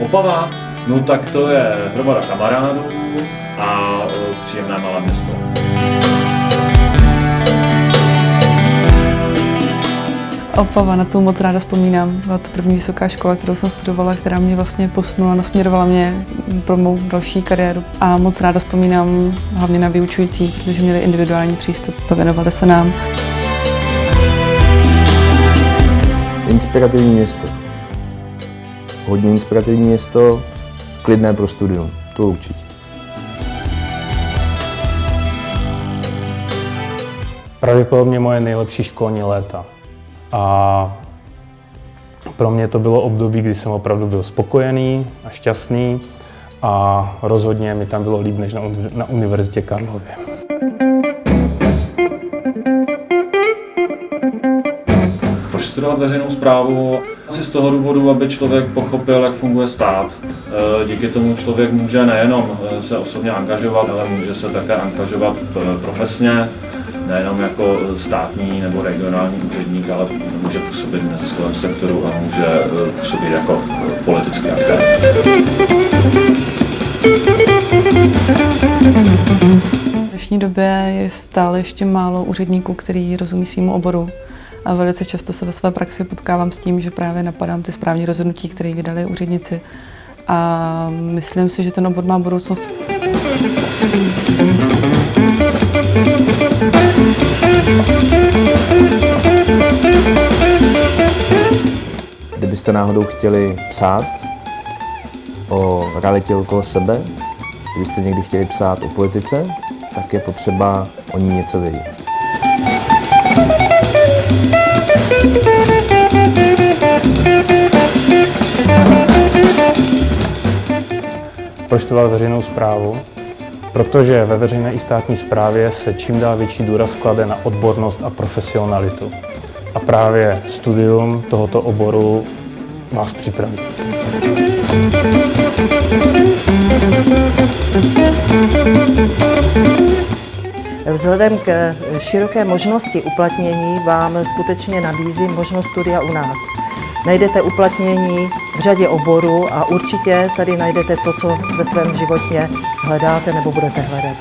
Opava, no tak to je hromada kamarádů a příjemné malé město. Opava, na tu moc ráda vzpomínám. Byla to první vysoká škola, kterou jsem studovala, která mě vlastně posunula, nasměrovala mě pro mou další kariéru. A moc ráda vzpomínám hlavně na vyučující, protože měli individuální přístup, věnovali se nám. Inspirativní město. Hodně inspirativní město, klidné pro studium, to určitě. Pravděpodobně moje nejlepší školní léta. A pro mě to bylo období, kdy jsem opravdu byl spokojený a šťastný a rozhodně mi tam bylo líp než na, na Univerzitě Karlově. Proč studovat veřejnou zprávu? Asi z toho důvodu, aby člověk pochopil, jak funguje stát. E, Díky tomu člověk může nejenom e, se osobně angažovat, ale může se také angažovat e, profesně, nejenom jako státní nebo regionální úředník, ale může působit v neziskovém sektoru a může působit jako politický aktér. V dnešní době je stále ještě málo úředníků, který rozumí svýmu oboru. A velice často se ve své praxi potkávám s tím, že právě napadám ty správní rozhodnutí, které vydali úředníci. A myslím si, že ten obor má budoucnost. Kdybyste náhodou chtěli psát o realitě okolo sebe, kdybyste někdy chtěli psát o politice, tak je potřeba o ní něco vědět. Proč studovat veřejnou zprávu? Protože ve veřejné i státní správě se čím dál větší důraz klade na odbornost a profesionalitu. A právě studium tohoto oboru vás připraví. Vzhledem k široké možnosti uplatnění vám skutečně nabízím možnost studia u nás. Najdete uplatnění v řadě oborů a určitě tady najdete to, co ve svém životě hledáte nebo budete hledat.